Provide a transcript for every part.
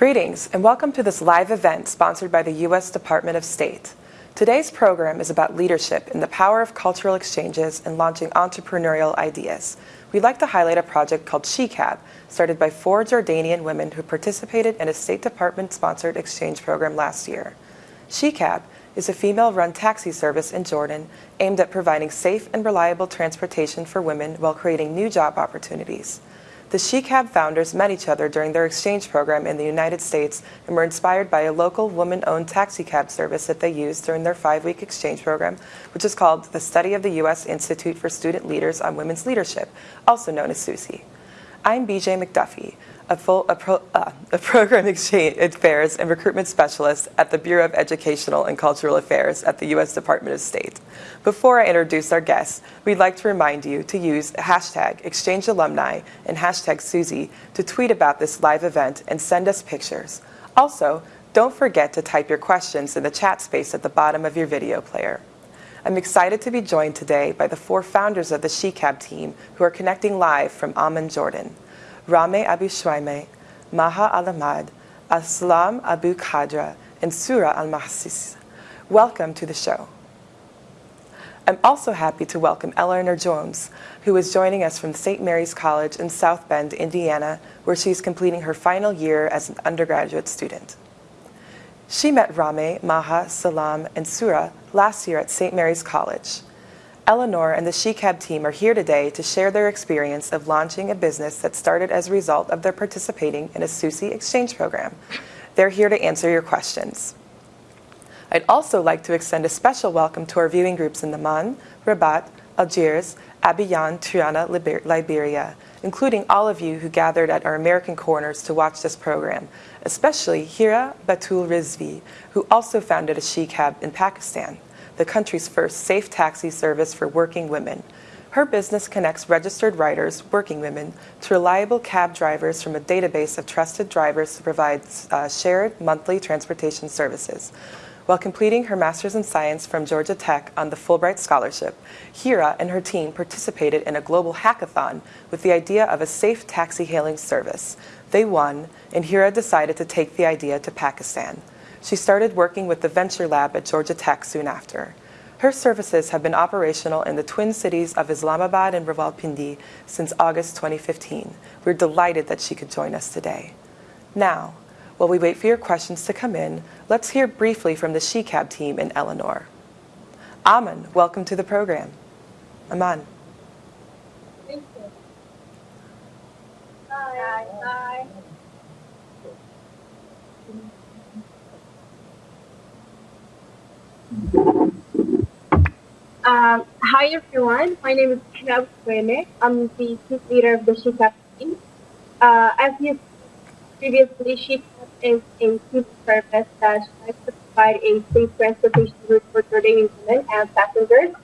Greetings and welcome to this live event sponsored by the U.S. Department of State. Today's program is about leadership in the power of cultural exchanges and launching entrepreneurial ideas. We'd like to highlight a project called SheCab, started by four Jordanian women who participated in a State Department sponsored exchange program last year. SheCab is a female run taxi service in Jordan aimed at providing safe and reliable transportation for women while creating new job opportunities. The SheCab founders met each other during their exchange program in the United States and were inspired by a local woman-owned taxi cab service that they used during their five-week exchange program, which is called the Study of the U.S. Institute for Student Leaders on Women's Leadership, also known as SUSI. I'm BJ McDuffie, a, full, a, pro, uh, a program exchange affairs and recruitment specialist at the Bureau of Educational and Cultural Affairs at the U.S. Department of State. Before I introduce our guests, we'd like to remind you to use hashtag Exchange Alumni and hashtag SUSI to tweet about this live event and send us pictures. Also, don't forget to type your questions in the chat space at the bottom of your video player. I'm excited to be joined today by the four founders of the SheCab team who are connecting live from Amman, Jordan. Rame Abu Shwaime, Maha Al-Ahmad, Salam Abu Khadra, and Surah Al-Mahsis. Welcome to the show. I'm also happy to welcome Eleanor Jones, who is joining us from St. Mary's College in South Bend, Indiana, where she's completing her final year as an undergraduate student. She met Rame, Maha, Salam, and Surah last year at St. Mary's College. Eleanor and the SheCab team are here today to share their experience of launching a business that started as a result of their participating in a SUSI exchange program. They're here to answer your questions. I'd also like to extend a special welcome to our viewing groups in Amman, Rabat, Algiers, Abidjan, Tirana, Liberia, including all of you who gathered at our American corners to watch this program, especially Hira Batul Rizvi, who also founded a SheCab in Pakistan the country's first safe taxi service for working women. Her business connects registered riders, working women, to reliable cab drivers from a database of trusted drivers to provide uh, shared monthly transportation services. While completing her Master's in Science from Georgia Tech on the Fulbright Scholarship, Hira and her team participated in a global hackathon with the idea of a safe taxi hailing service. They won, and Hira decided to take the idea to Pakistan. She started working with the Venture Lab at Georgia Tech soon after. Her services have been operational in the twin cities of Islamabad and Rawalpindi since August 2015. We're delighted that she could join us today. Now, while we wait for your questions to come in, let's hear briefly from the SheCab team in Eleanor. Amman, welcome to the program. Amman. Thank you. Hi. Hi. Um, hi everyone, my name is Kinab Kwene. I'm the chief leader of the SheCab team. Uh, as you previously, SheCab is a team service that strives to provide a safe transportation route for Jordanian women and passengers.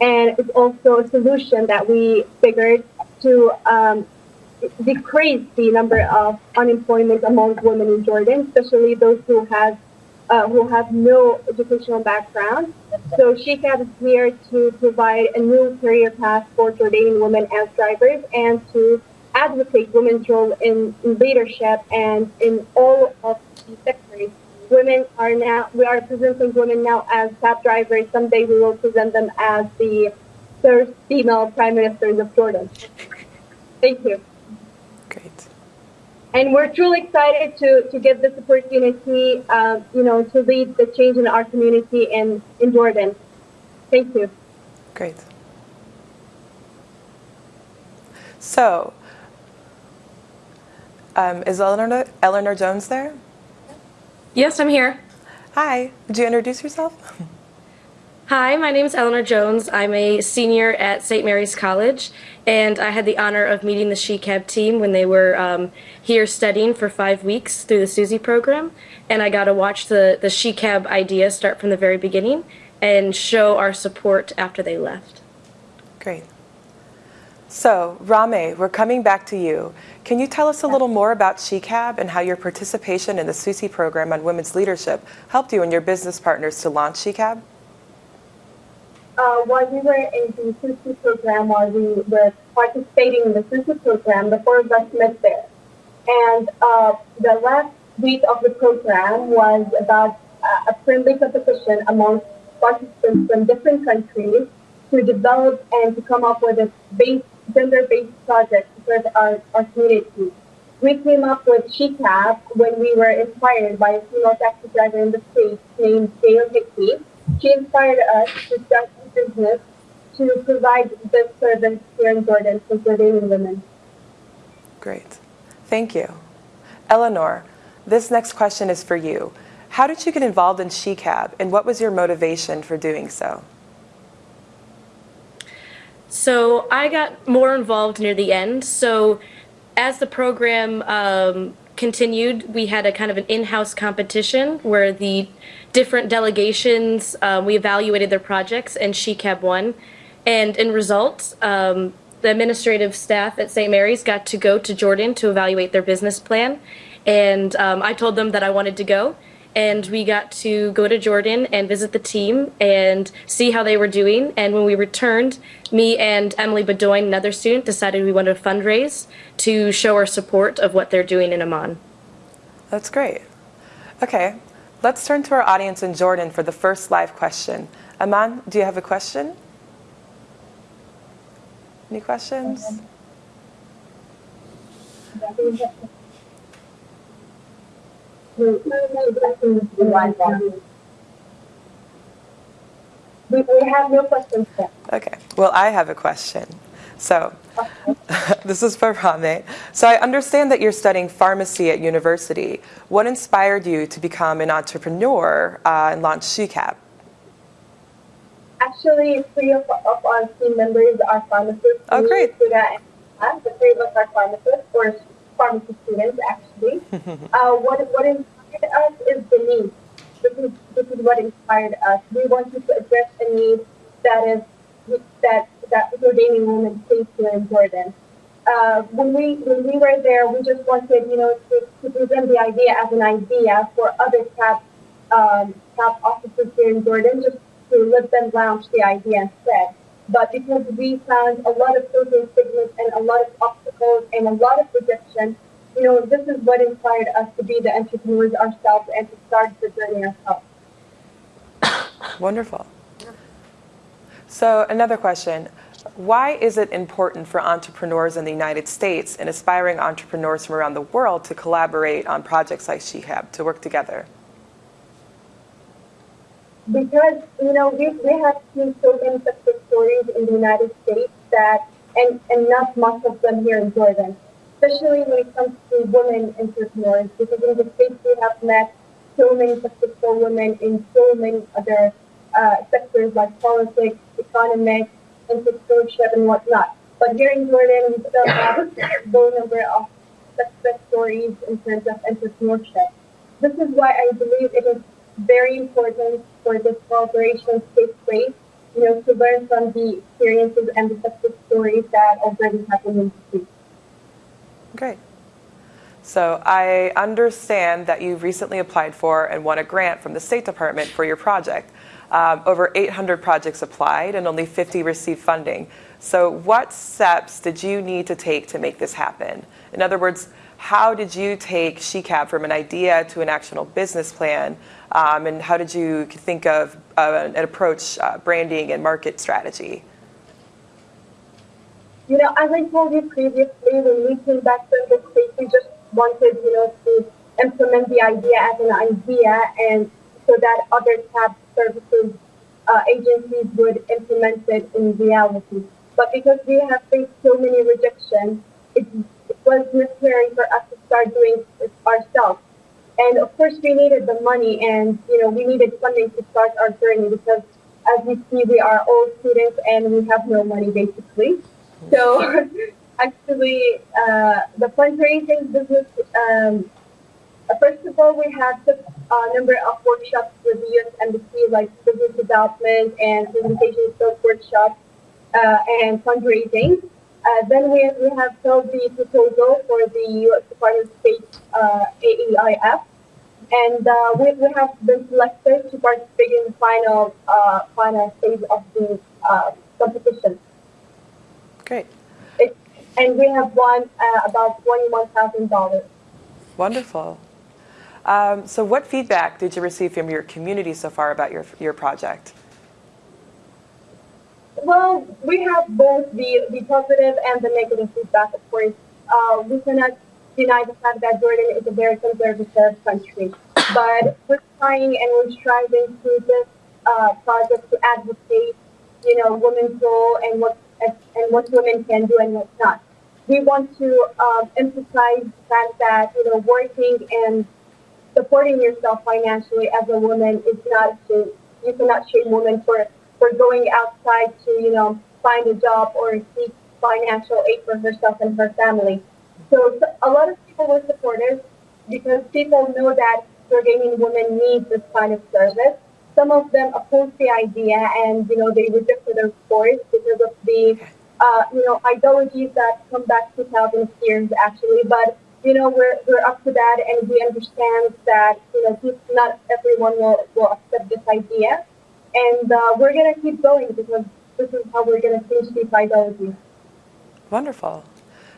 And it's also a solution that we figured to um, decrease the number of unemployment among women in Jordan, especially those who have uh, who have no educational background. So SheCab is here to provide a new career path for Jordanian women as drivers and to advocate women's role in, in leadership and in all of the sectors. Women are now, we are presenting women now as cab drivers. Someday we will present them as the first female prime ministers of Jordan. Thank you. Great and we're truly excited to, to get this opportunity, uh, you know, to lead the change in our community in, in Jordan. Thank you. Great. So, um, is Eleanor, Eleanor Jones there? Yes, I'm here. Hi, would you introduce yourself? Hi, my name is Eleanor Jones. I'm a senior at St. Mary's College, and I had the honor of meeting the SheCab team when they were um, here studying for five weeks through the SUSI program, and I got to watch the, the SheCab idea start from the very beginning and show our support after they left. Great. So, Rame, we're coming back to you. Can you tell us a little more about SheCab and how your participation in the SUSI program on women's leadership helped you and your business partners to launch SheCab? Uh, while we were in the SUSI program, while we were participating in the SUSI program, the four of us met there. And uh, the last week of the program was about uh, a friendly competition among participants from different countries to develop and to come up with a base, gender-based project serve our, our community. We came up with SheCab when we were inspired by a female taxi driver in the States named Gail Hickey. She inspired us to start business to provide this service here in Jordan for Jordanian women. Great. Thank you. Eleanor, this next question is for you. How did you get involved in SheCab and what was your motivation for doing so? So I got more involved near the end. So as the program um, continued, we had a kind of an in-house competition where the different delegations um, we evaluated their projects, and SheCab won. And in results, um, the administrative staff at St. Mary's got to go to Jordan to evaluate their business plan, and um, I told them that I wanted to go and we got to go to Jordan and visit the team and see how they were doing. And when we returned, me and Emily Bedoin, another student, decided we wanted to fundraise to show our support of what they're doing in Amman. That's great. Okay, let's turn to our audience in Jordan for the first live question. Amman, do you have a question? Any questions? We, we have no questions yet. Okay, well, I have a question. So, this is for Rame. So, I understand that you're studying pharmacy at university. What inspired you to become an entrepreneur uh, and launch SheCab? Actually, three of, of our team members are pharmacists. Oh, great. The three of us are pharmacists, or pharmacy students, actually. uh, what, what inspired us is the need. This is, this is what inspired us. We wanted to address a need that is that that Jordanian women face here in Jordan. Uh, when we when we were there, we just wanted, you know, to, to present the idea as an idea for other CAP um, CAP officers here in Jordan, just to let them launch the idea instead. But because we found a lot of social stigmas and a lot of and a lot of rejection, you know, this is what inspired us to be the entrepreneurs ourselves and to start the journey ourselves. Wonderful. So another question. Why is it important for entrepreneurs in the United States and aspiring entrepreneurs from around the world to collaborate on projects like SheCab, to work together? because you know we, we have seen so many success stories in the United States that and and not much of them here in Jordan, especially when it comes to women entrepreneurs. Because in the states we have met so many successful women in so many other uh, sectors like politics, economics, entrepreneurship, and whatnot. But here in Jordan, we still have a low number of success stories in terms of entrepreneurship. This is why I believe it is very important for this collaboration to take place, you know, to learn from the experiences and the success stories that already happened in the street. Great. So I understand that you recently applied for and won a grant from the State Department for your project. Um, over 800 projects applied and only 50 received funding. So what steps did you need to take to make this happen? In other words, how did you take SheCab from an idea to an actual business plan um, and how did you think of uh, an approach uh, branding and market strategy? You know, as I told you previously, when we came back from the States, we just wanted, you know, to implement the idea as an idea and so that other CAB services uh, agencies would implement it in reality. But because we have faced so many rejections, it, it was necessary for us to start doing it ourselves. And of course, we needed the money, and you know, we needed funding to start our journey because, as you see, we are all students and we have no money basically. So, actually, uh, the fundraising business. Um, first of all, we had a number of workshops with the U.S. Embassy, like business development and presentation skills workshops uh, and fundraising. Uh, then we, we have filled the proposal for the U.S. Department of State uh, AEIF, and uh, we, we have been selected to participate in the final uh, final stage of the uh, competition. Great. It, and we have won uh, about twenty-one thousand dollars. Wonderful. Um, so, what feedback did you receive from your community so far about your, your project? Well, we have both the, the positive and the negative feedback, of course. Uh, we cannot deny the fact that Jordan is a very conservative country. But we're trying and we're striving through this uh, project to advocate, you know, women's role and what and what women can do and what not. We want to um, emphasize the fact that you know working and supporting yourself financially as a woman is not to you cannot shame women for for going outside to you know find a job or seek financial aid for herself and her family. So a lot of people were supportive because people know that Jordanian women need this kind of service. Some of them oppose the idea and, you know, they reject it, of course, because of the, uh, you know, ideologies that come back 2000 years, actually. But, you know, we're, we're up to that and we understand that, you know, not everyone will, will accept this idea. And uh, we're going to keep going because this is how we're going to change these ideologies. Wonderful.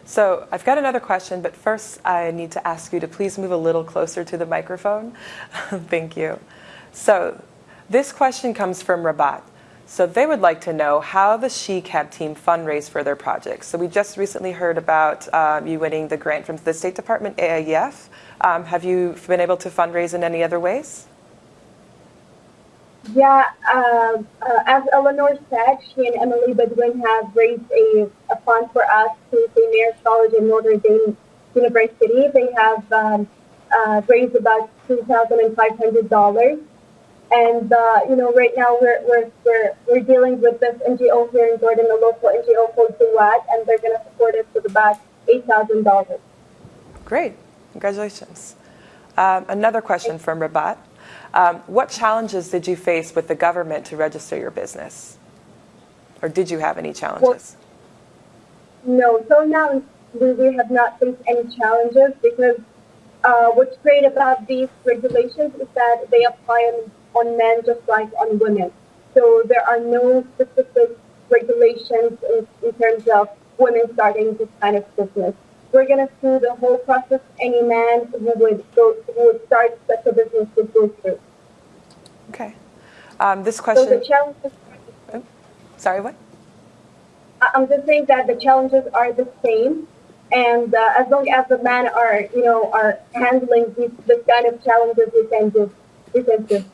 So I've got another question, but first I need to ask you to please move a little closer to the microphone. Thank you. So this question comes from Rabat. So they would like to know how the SheCab team fundraise for their projects. So we just recently heard about um, you winning the grant from the State Department AEIF. Um, have you been able to fundraise in any other ways? Yeah, uh, uh, as Eleanor said, she and Emily Bedwin have raised a, a fund for us to St. Mary's College in Notre Dame University. They have um, uh, raised about $2,500. And, uh, you know, right now we're, we're, we're, we're dealing with this NGO here in Jordan, a local NGO called Duat, and they're going to support us with about $8,000. Great. Congratulations. Um, another question from Rabat. Um, what challenges did you face with the government to register your business? Or did you have any challenges? Well, no, so now we, have not faced any challenges because uh, what's great about these regulations is that they apply on, on men just like on women. So there are no specific regulations in, in terms of women starting this kind of business. We're going to do the whole process any man who would go who would start such a business would go through. Okay. Um, this question. So the challenges. Oh, sorry, what? I'm just saying that the challenges are the same, and uh, as long as the men are, you know, are handling these this kind of challenges, we can do. We can do.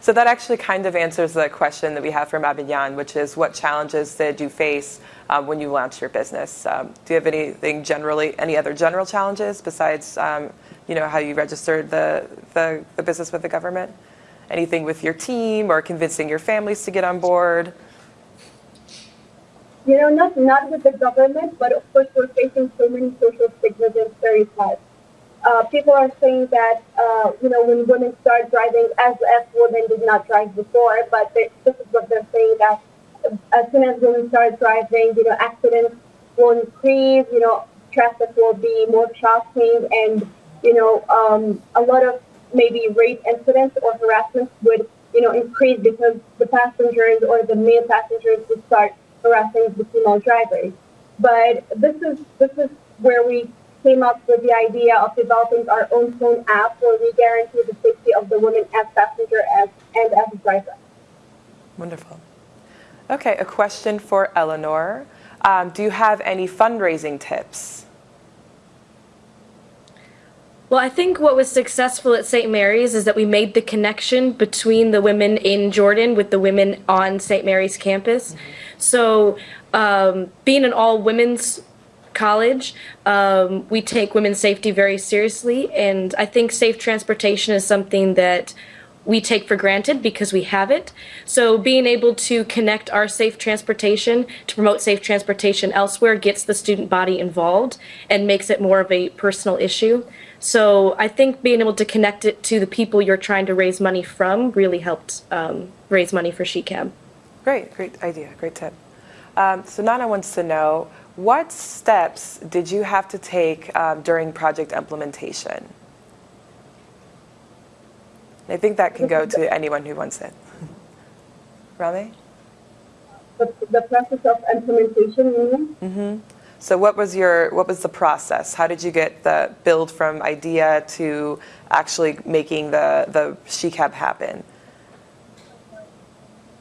So that actually kind of answers the question that we have from Abidjan, which is what challenges did you face um, when you launched your business? Um, do you have anything generally, any other general challenges besides, um, you know, how you registered the, the, the business with the government? Anything with your team or convincing your families to get on board? You know, not not with the government, but of course we're facing so many social stigmas and stereotypes. Uh, people are saying that, uh, you know, when women start driving, as as women did not drive before, but they, this is what they're saying that as soon as women start driving, you know, accidents will increase, you know, traffic will be more shocking, and, you know, um, a lot of maybe rape incidents or harassment would, you know, increase because the passengers or the male passengers would start harassing the female drivers. But this is this is where we came up with the idea of developing our own phone app where we guarantee the safety of the woman as passenger as, and as a driver. Wonderful. Okay, a question for Eleanor. Um, do you have any fundraising tips? Well, I think what was successful at St. Mary's is that we made the connection between the women in Jordan with the women on St. Mary's campus. Mm-hmm. So, um, being an all women's college. Um, we take women's safety very seriously, and I think safe transportation is something that we take for granted because we have it. So being able to connect our safe transportation to promote safe transportation elsewhere gets the student body involved and makes it more of a personal issue. So I think being able to connect it to the people you're trying to raise money from really helped um, raise money for SheCab. Great, great idea, great tip. Um, so Nana wants to know, what steps did you have to take um, during project implementation? I think that can go to anyone who wants it. Rami? The, the process of implementation, you mean? Mm-hmm. So what was your what was the process? How did you get the build from idea to actually making the the SheCab happen?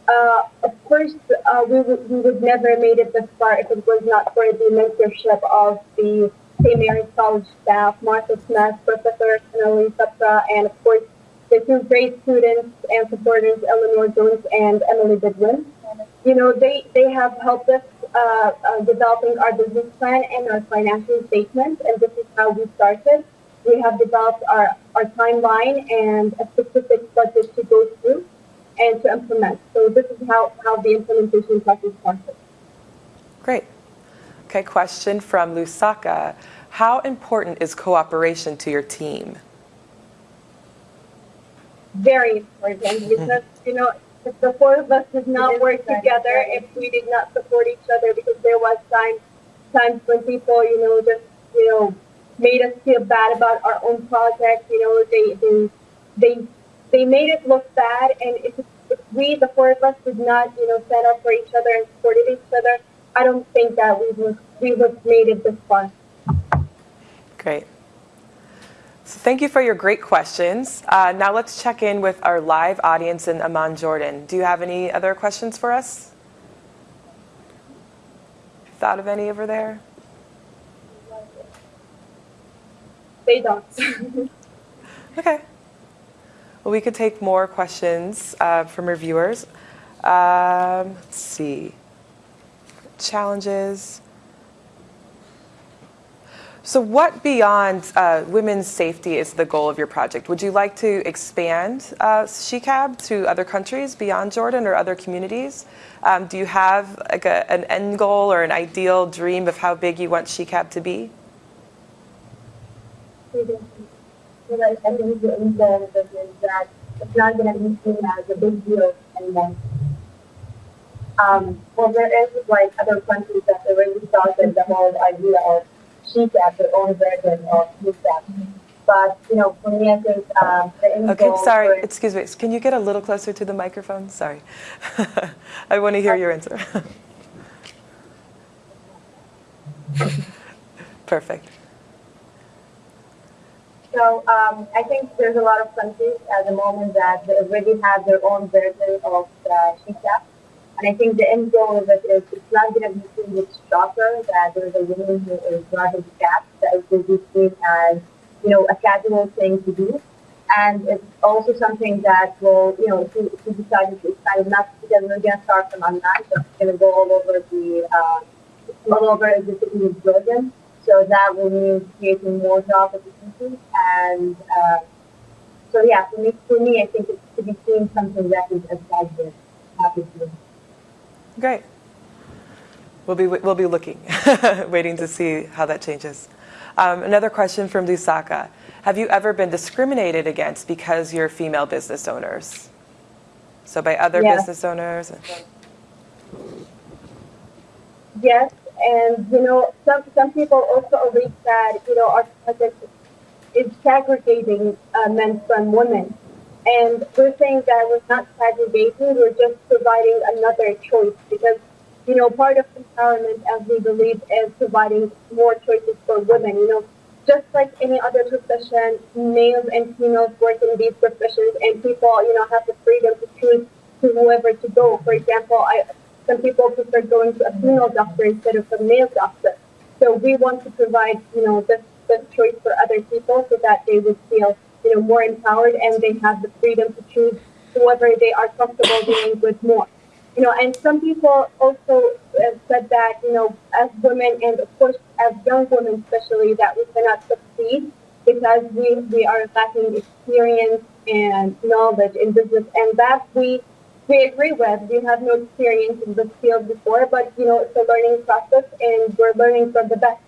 Uh, of course, uh, we, would, we would never have made it this far if it was not for the mentorship of the St. Mary's College staff, Martha Smith, Professor Annalise Sapra, and of course the two great students and supporters, Eleanor Jones and Emily Bidwin. You know, they, they have helped us uh, uh, developing our business plan and our financial statements, and this is how we started. We have developed our, our timeline and a specific budget to go through and to implement. So this is how, how the implementation process started. Great. Okay, question from Lusaka. How important is cooperation to your team? Very important because, you know, if the four of us did not work together, if we did not support each other, because there was times, times when people, you know, just, you know, made us feel bad about our own project, you know, they, they, they they made it look bad. And if, if we, the four of us, did not, you know, stand up for each other and supported each other, I don't think that we would we would made it this far. Great. So thank you for your great questions. Uh, now let's check in with our live audience in Amman, Jordan. Do you have any other questions for us? Thought of any over there? They don't. okay. Well, we could take more questions uh, from our viewers. Um, let's see. Challenges. So, what beyond uh, women's safety is the goal of your project? Would you like to expand uh, SheCab to other countries beyond Jordan or other communities? Um, do you have like a, an end goal or an ideal dream of how big you want SheCab to be? Because I think the intent is that it's not going to be seen as a big deal anymore. Um, well, there is like other countries that already started the whole idea of SheCab, their own version of SheCab. But, you know, for me, I think um, the Okay, sorry, excuse me. Can you get a little closer to the microphone? Sorry. I want to hear your answer. Perfect. So um, I think there's a lot of countries at the moment that they already have their own version of uh, SheCab. And I think the end goal of it is it's not going to be seen with shocker that there's a woman who is the cab, that it will be seen as, you know, a casual thing to do. And it's also something that will, you know, if you, if you decide to expand not because we're going to start from Amman, but it's going to go all over the, uh, all over the city of Jordan. So that will mean creating more job opportunities. And uh, so, yeah, for me, for me, I think it's to be seen something that is as positive, obviously. Great. We'll be, we'll be looking, waiting to see how that changes. Um, another question from Lusaka. Have you ever been discriminated against because you're female business owners? So by other Yes. business owners? Yes, and you know, some some people also always that, you know, our project is segregating uh, men from women, and we're saying that we're not segregating; we're just providing another choice because, you know, part of empowerment, as we believe, is providing more choices for women. You know, just like any other profession, males and females work in these professions, and people, you know, have the freedom to choose to whoever to go. For example, I some people prefer going to a female doctor instead of a male doctor. So we want to provide, you know, this, this choice for other people so that they would feel, you know, more empowered and they have the freedom to choose whoever they are comfortable dealing with more. You know, and some people also uh, said that, you know, as women and of course as young women especially, that we cannot succeed because we, we are lacking experience and knowledge in business and that we we agree with. We have no experience in this field before, but you know it's a learning process, and we're learning from the best.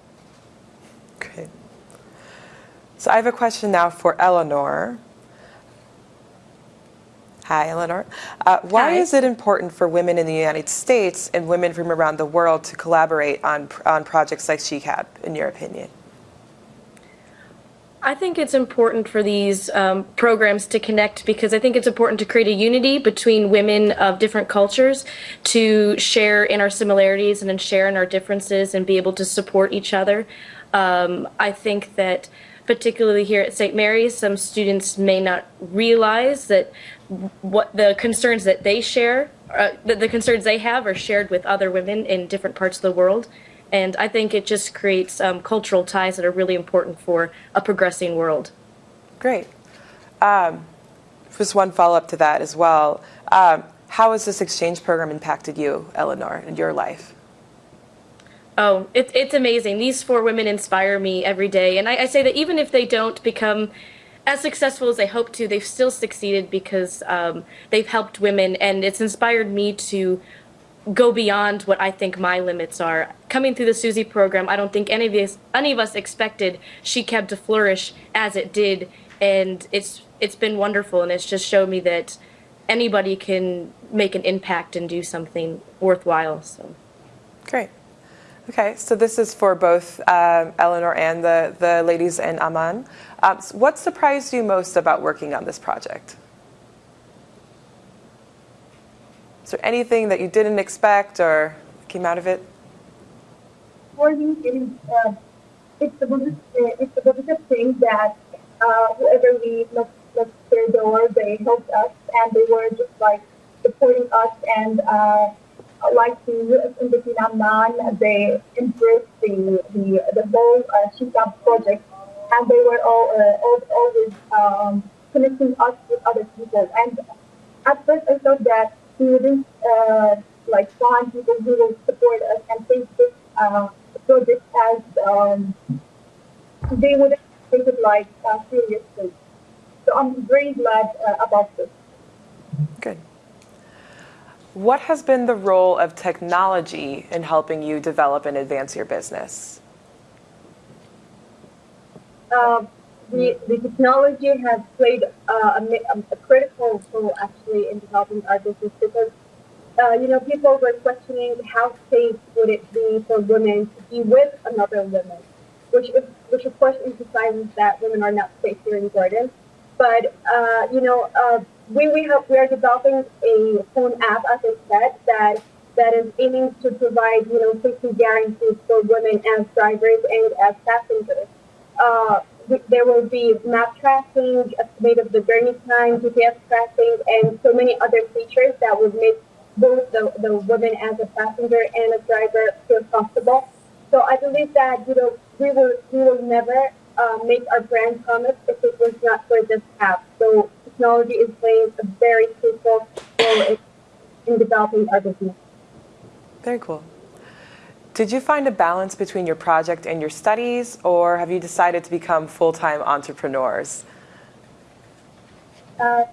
Great. So I have a question now for Eleanor. Hi, Eleanor. Uh, why Hi. is it important for women in the United States and women from around the world to collaborate on, on projects like SheCab, in your opinion? I think it's important for these um, programs to connect because I think it's important to create a unity between women of different cultures to share in our similarities and then share in our differences and be able to support each other. Um, I think that particularly here at St. Mary's, some students may not realize that what the concerns that they share, uh, that the concerns they have are shared with other women in different parts of the world. And I think it just creates um, cultural ties that are really important for a progressing world. Great. Um, just one follow up to that as well. Um, how has this exchange program impacted you, Eleanor, in your life? Oh, it, it's amazing. These four women inspire me every day. And I, I, say that even if they don't become as successful as they hope to, they've still succeeded because um, they've helped women. And it's inspired me to go beyond what I think my limits are. Coming through the SUSI program, I don't think any of us any of us expected SheCab to flourish as it did, and it's it's been wonderful, and it's just showed me that anybody can make an impact and do something worthwhile. So, great. Okay, so this is for both um, Eleanor and the the ladies in Amman. Um, what surprised you most about working on this project? Is there anything that you didn't expect or came out of it? For me, it is, uh, it's, a positive, it's a positive thing that uh, whoever we knocked, knocked their door, they helped us and they were just like supporting us and uh, like the U.S. Embassy in they embraced the, the, the whole uh, SheCab project and they were all, uh, always um, connecting us with other people. And at first I thought that we wouldn't uh, like find people who will support us and take this uh, project as um, they wouldn't take it like uh, seriously. So I'm very glad uh, about this. Good. What has been the role of technology in helping you develop and advance your business? Uh, the, the technology has played uh, a, a, critical role actually in developing our business because uh, you know people were questioning how safe would it be for women to be with another woman, which is, which of course emphasizes that women are not safe here in Jordan. But uh, you know uh, we we have we are developing a phone app as I said that that is aiming to provide you know safety guarantees for women as drivers and as passengers. There will be map tracking, estimate of the journey time, GPS tracking, and so many other features that would make both the, the woman as a passenger and a driver feel comfortable. So I believe that you know we will we will never uh, make our brand promise if it was not for this app. So technology is playing a very crucial role in, in developing our business. Very cool. Did you find a balance between your project and your studies, or have you decided to become full time entrepreneurs? Uh,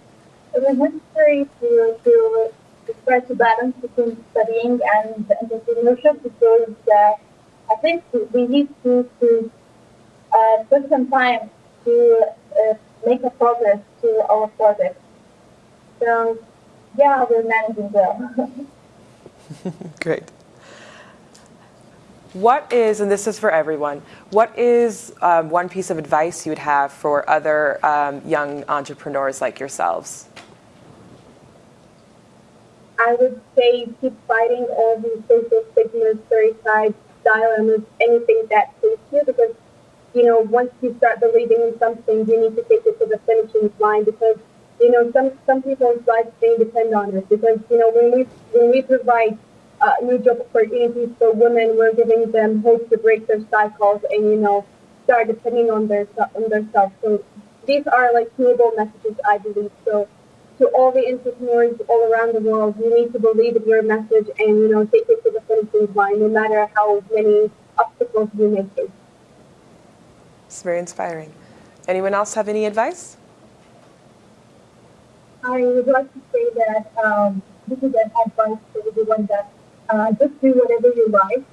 it was necessary to, to, to try to balance between studying and entrepreneurship because uh, I think we need to, to uh, put some time to uh, make a progress to our project. So, yeah, we're managing well. Great. What is, and this is for everyone, what is um, one piece of advice you would have for other um, young entrepreneurs like yourselves? I would say keep fighting all these social stigmas, stereotypes, dilemmas, anything that suits you because, you know, once you start believing in something, you need to take it to the finishing line because, you know, some, some people's lives may depend on it because, you know, when we, when we provide uh, new job opportunities for women. We're giving them hope to break their cycles and you know start depending on their on themselves. So these are like noble messages, I believe. So to all the entrepreneurs all around the world, you need to believe in your message and you know take it to the finishing line, no matter how many obstacles you may face. It's very inspiring. Anyone else have any advice? I would like to say that um, this is an advice for everyone that uh, just do whatever you like,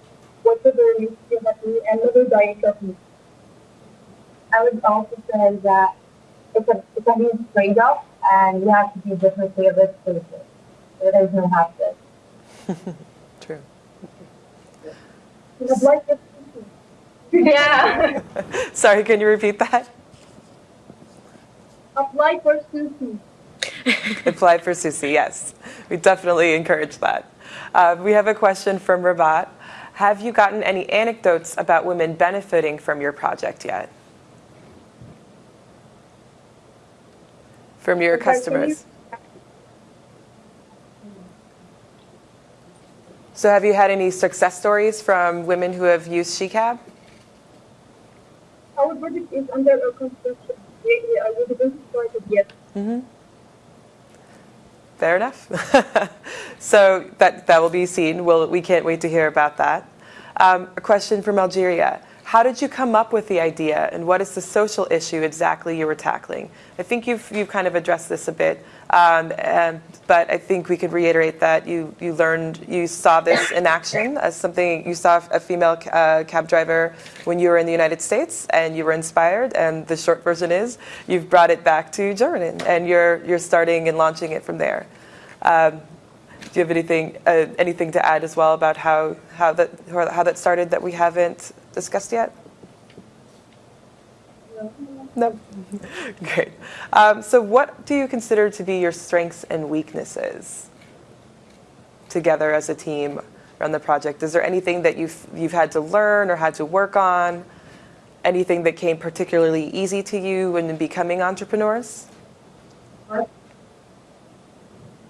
whatever makes you happy, and never die happy. I would also say that it's a, it's a huge trade-off, and you have to be different favorite choices. There is no half this. True. Yeah. Sorry, can you repeat that? apply for SUSI. Apply for SUSI, yes. We definitely encourage that. Uh, we have a question from Rabat. Have you gotten any anecdotes about women benefiting from your project yet? From your Okay, customers? So have you had any success stories from women who have used SheCab? Our project is under a construction. We, we are we didn't start it yet. Fair enough. so that, that will be seen. We'll, we can't wait to hear about that. Um, a question from Algeria. How did you come up with the idea and what is the social issue exactly you were tackling? I think you've, you've kind of addressed this a bit, um, and, but I think we could reiterate that you, you learned, you saw this in action as something, you saw a female uh, cab driver when you were in the United States and you were inspired, and the short version is you've brought it back to Germany and you're, you're starting and launching it from there. Um, do you have anything uh, anything to add as well about how how that how that started that we haven't discussed yet? No. Great. Um, so, what do you consider to be your strengths and weaknesses together as a team around the project? Is there anything that you've you've had to learn or had to work on? Anything that came particularly easy to you when becoming entrepreneurs? Well,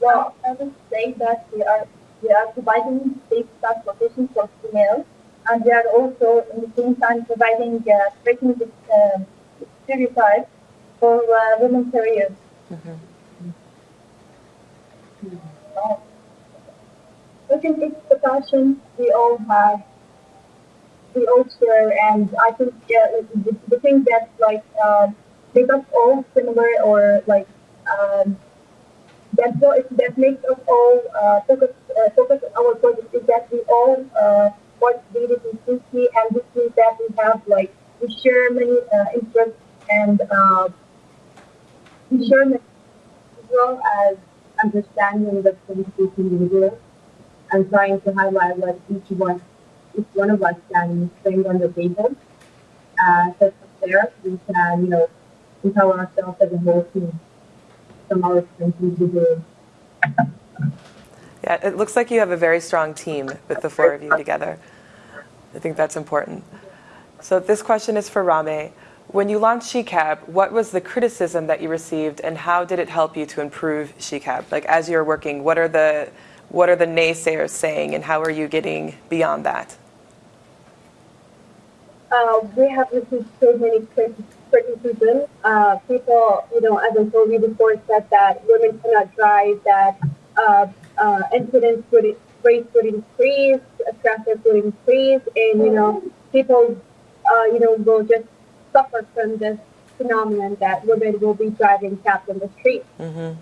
I would say that we are we are providing safe transportation for females, and we are also in the same time providing uh, breaking the uh, stereotypes for uh, women careers. Uh, I think it's the passion we all have, we all share, and I think uh, the, the thing that like uh, make us all similar or like. Um, that what that makes us all uh, focus uh, focus our project is that we all uh, participated in SUSI and this means that we have like we share many uh, interests and uh, we share many as well as understanding the each individual and trying to highlight what each one each one of us can bring on the table. Uh, so there we can you know empower ourselves as a whole team from our experiences with the Yeah, it looks like you have a very strong team with the four of you together. I think that's important. So this question is for Rame. When you launched SheCab, what was the criticism that you received, and how did it help you to improve SheCab? Like as you're working, what are the what are the naysayers saying, and how are you getting beyond that? uh, we have received so many criti- criticism. Uh, people, you know, as I told you before, said that women cannot drive, that uh, uh, incidents would rates would increase, uh, traffic would increase, and you know, people, uh, you know, will just suffer from this phenomenon that women will be driving cabs on the street.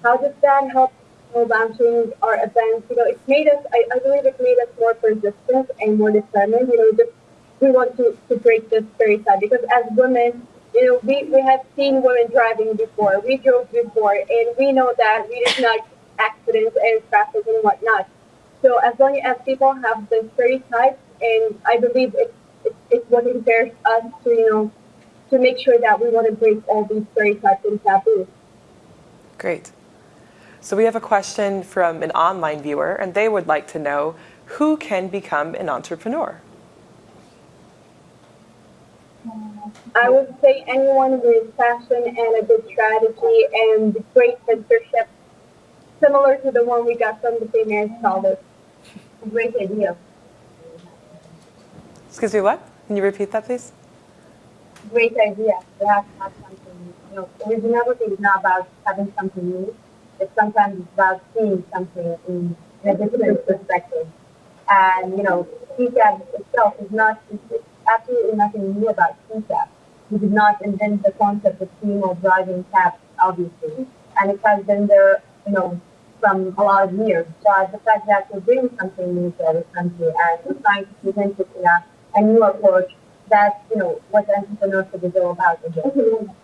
How does that help? Launching our events, you know, it's made us. I, I believe it made us more persistent and more determined. You know, just we want to, to break this stereotype because as women, you know, we, we have seen women driving before, we drove before, and we know that we did not accidents and traffic and whatnot. So as long as people have the stereotypes, and I believe it, it, it's what impairs us to, you know, to make sure that we want to break all these stereotypes and taboos. Great. So we have a question from an online viewer, and they would like to know who can become an entrepreneur. I would say anyone with passion and a good strategy and great mentorship, similar to the one we got from the St. Mary's College. Great idea. Excuse me, what? Can you repeat that, please? Great idea. We have to have something. You know, originality is not about having something new. It's sometimes about seeing something in, in a different perspective. And you know, SheCab itself is not. Absolutely nothing new about SheCab. We did not invent the concept of female driving cabs, obviously, and it has been there, you know, from a lot of years. But the fact that we're bringing something new to our country and we're trying to present it in a, a new approach, that's, you know, what entrepreneurship is all about again.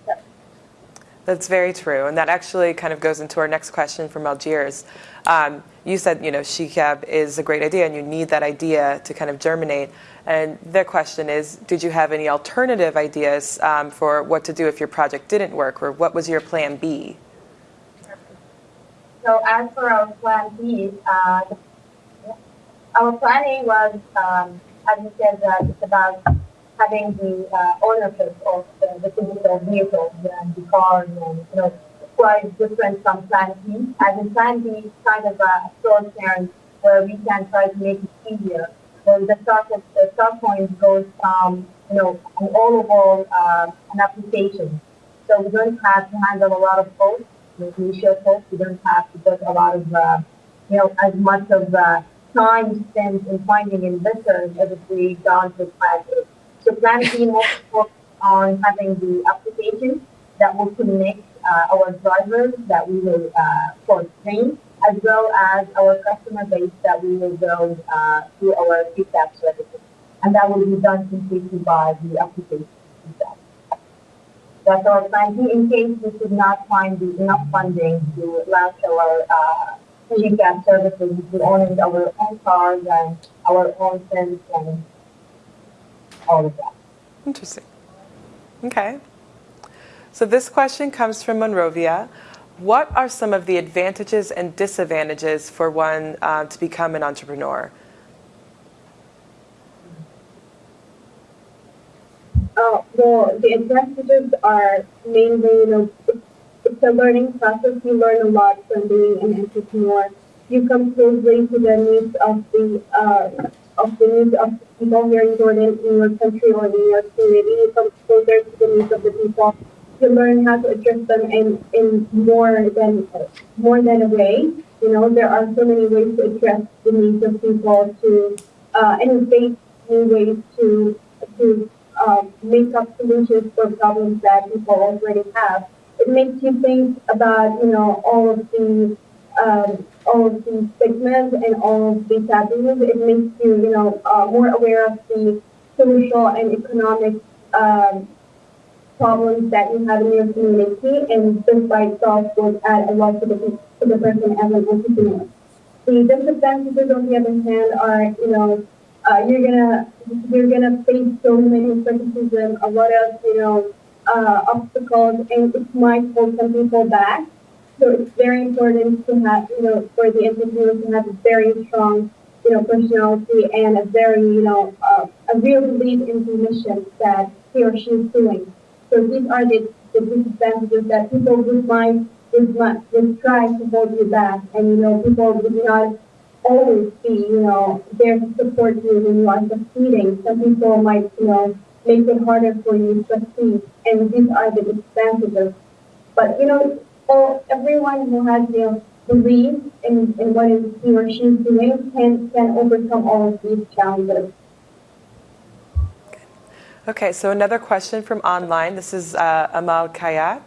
That's very true, and that actually kind of goes into our next question from Algiers. Um, you said, you know, SheCab is a great idea, and you need that idea to kind of germinate. And their question is, did you have any alternative ideas um, for what to do if your project didn't work, or what was your plan B? So as for our plan B, uh, our planning was, um, as you said, uh, it's about having the uh, ownership of the, the physical vehicles and the cars and, you know, quite different from Plan B. As in Plan B kind of a short term where we can try to make it easier. Well, the start, of, the start point goes from, you know, an all-over uh, an application. So we don't have to handle a lot of code, the initial code. We don't have to put a lot of, uh, you know, as much of uh, time spent in finding investors as if we done with Plan A. So Plan B more focused on having the application that will connect uh, our drivers that we will uh, for train, as well as our customer base that we will build uh, through our feedback services. And that will be done completely by the application itself. That's our plan in case we could not find enough funding to launch our uh, services. We own our own cars and our own fence and all of that. Interesting. Okay. So this question comes from Monrovia. What are some of the advantages and disadvantages for one uh, to become an entrepreneur? Uh, well, the advantages are mainly, you know, it's, a learning process. You learn a lot from being an entrepreneur. You come closely to the needs of the uh, of the needs of people here in Jordan, in your country, or in your community. You come closer to the needs of the people. You learn how to address them in, in more than more than a way. You know, there are so many ways to address the needs of people to uh, face new ways to to uh, make up solutions for problems that people already have. It makes you think about you know all of the um, all of the stigmas and all of the taboos. It makes you, you know, uh, more aware of the social and economic um, problems that you have in your community, and this by itself will add a lot to the to the person as an entrepreneur. The disadvantages, on the other hand, are, you know, uh, you're gonna you're gonna face so many criticism, a lot of, you know, uh, obstacles, and it might hold some people back. So it's very important to have, you know, for the entrepreneur to have a very strong, you know, personality and a very, you know, uh, a real belief in the mission that he or she is doing. So these are the, the disadvantages that people would mind would, would try to hold you back, and you know, people would not always be, you know, there to support you when you are succeeding. Some people might, you know, make it harder for you to succeed, and these are the disadvantages. But you know, all, everyone who has the belief in, in what is he or she is doing can, can overcome all of these challenges. Okay, so another question from online. This is uh, Amal Kayat.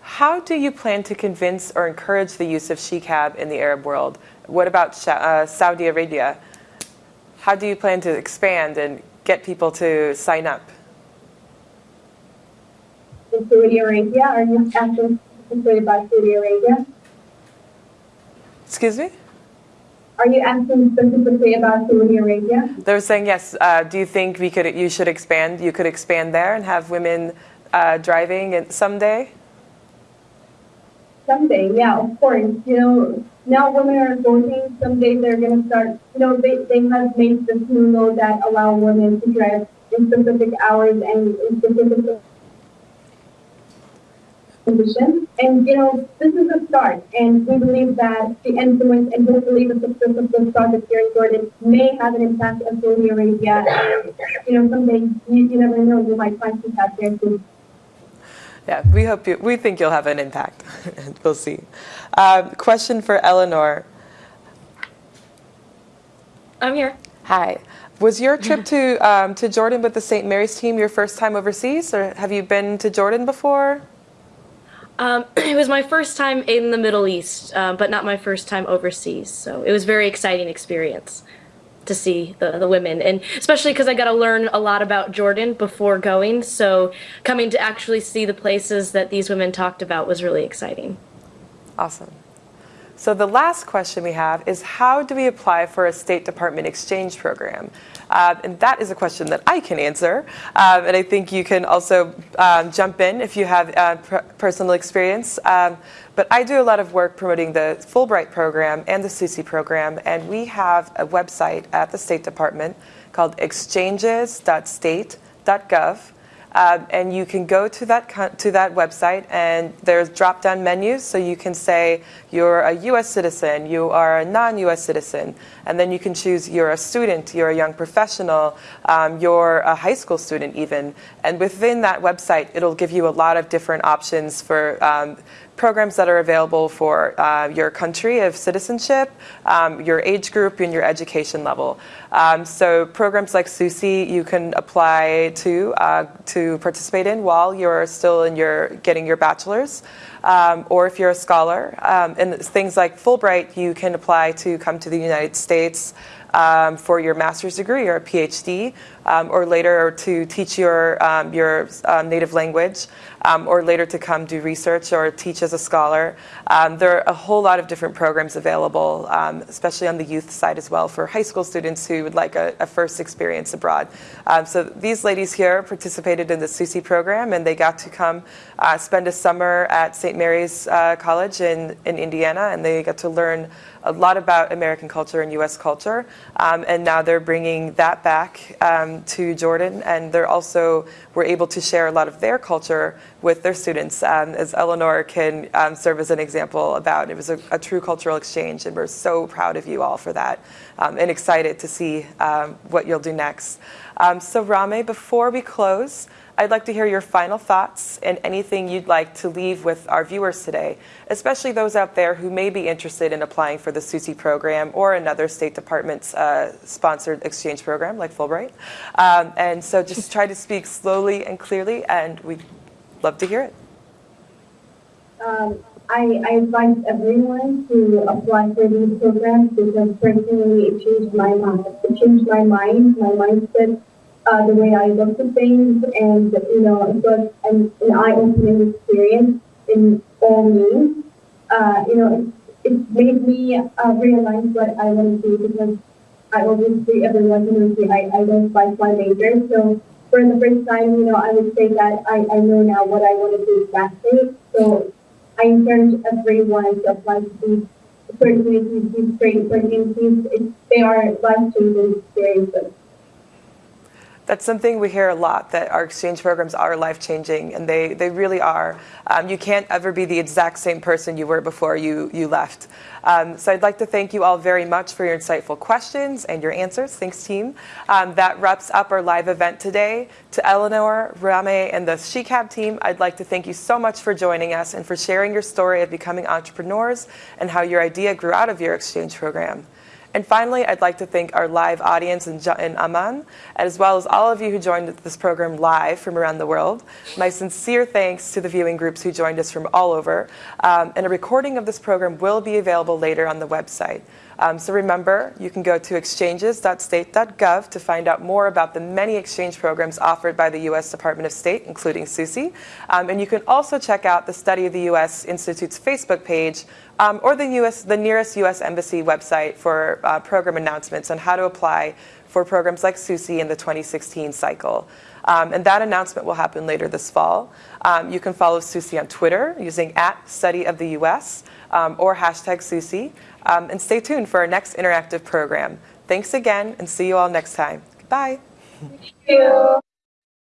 How do you plan to convince or encourage the use of SheCab in the Arab world? What about uh, Saudi Arabia? How do you plan to expand and get people to sign up? In Saudi Arabia, are you asking specifically about Saudi Arabia? Excuse me? Are you asking specifically about Saudi Arabia? They're saying yes. Uh, do you think we could? You should expand. You could expand there and have women uh, driving someday. Someday, yeah, of course. You know, now women are voting. Someday they're going to start. You know, they they have made this new law that allow women to drive in specific hours and in specific condition. And, you know, this is a start. And we believe that the influence and hopefully the success of this project here in Jordan may have an impact on Saudi Arabia. And, you know, someday you, you never know, you might find some out there too. Yeah, we hope you, we think you'll have an impact. And we'll see. Um, question for Eleanor. I'm here. Hi. Was your trip to um, to Jordan with the St. Mary's team your first time overseas, or have you been to Jordan before? Um, it was my first time in the Middle East, uh, but not my first time overseas. So it was a very exciting experience. to see the, the women, and especially because I got to learn a lot about Jordan before going. So coming to actually see the places that these women talked about was really exciting. Awesome. So the last question we have is how do we apply for a State Department exchange program? Uh, and that is a question that I can answer. Um, and I think you can also um, jump in if you have uh, personal experience. Um, but I do a lot of work promoting the Fulbright program and the SUSI program. And we have a website at the State Department called exchanges.state.gov. Um, and you can go to that to that website, and there's drop-down menus. So you can say you're a U.S. citizen, you are a non-U.S. citizen, and then you can choose you're a student, you're a young professional, um, you're a high school student, even. And within that website, it'll give you a lot of different options for um, programs that are available for uh, your country of citizenship, um, your age group, and your education level. Um, so programs like SUSI you can apply to uh, to participate in while you're still in your getting your bachelor's, um, or if you're a scholar. Um, and things like Fulbright you can apply to come to the United States um, for your master's degree or a PhD, um, or later to teach your, um, your um, native language, um, or later to come do research or teach as a scholar. Um, there are a whole lot of different programs available, especially on the youth side as well, for high school students who would like a, a first experience abroad. so these ladies here participated in the SUSI program, and they got to come uh, spend a summer at St. Mary's uh, College in, in Indiana, and they got to learn a lot about American culture and U.S. culture, um, and now they're bringing that back um, to Jordan, and they're also were able to share a lot of their culture with their students, um, as Eleanor can um, serve as an example about. It was a, a, true cultural exchange, and we're so proud of you all for that, um, and excited to see um, what you'll do next. so, Rame, before we close. I'd like to hear your final thoughts and anything you'd like to leave with our viewers today, especially those out there who may be interested in applying for the SUSI program or another State Department uh, sponsored exchange program like Fulbright. Um, and so just try to speak slowly and clearly, and we'd love to hear it. Um, I, I advise everyone to apply for these programs because personally it changed my mind. It changed my mind, my mindset uh, the way I looked at things, and you know, it was an, an eye-opening experience in all means. Uh, you know, it, it made me uh, realize what I want to do because I obviously everyone knows me. I, I don't fight my major, so for the first time, you know, I would say that I, I know now what I want to do exactly. So I encourage everyone to apply to these opportunities, these training opportunities. They are life-changing experiences that's something we hear a lot that our exchange programs are life changing, and they, they really are. Um, you can't ever be the exact same person you were before you, you left. Um, so I'd like to thank you all very much for your insightful questions and your answers. Thanks, team. Um, that wraps up our live event today. To Eleanor, Rame, and the SheCab team, I'd like to thank you so much for joining us and for sharing your story of becoming entrepreneurs and how your idea grew out of your exchange program. And finally, I'd like to thank our live audience in, in Amman, as well as all of you who joined this program live from around the world. My sincere thanks to the viewing groups who joined us from all over. Um, and a recording of this program will be available later on the website. Um, so remember, you can go to exchanges.state.gov to find out more about the many exchange programs offered by the U.S. Department of State, including SUSI. Um, and you can also check out the Study of the U.S. Institute's Facebook page um, or the, US, the nearest U.S. Embassy website for uh, program announcements on how to apply for programs like SUSI in the 2016 cycle. Um, and that announcement will happen later this fall. Um, you can follow SUSI on Twitter using at study of the US um, or hashtag SUSI. Um, and stay tuned for our next interactive program. Thanks again and see you all next time. Goodbye. Thank you.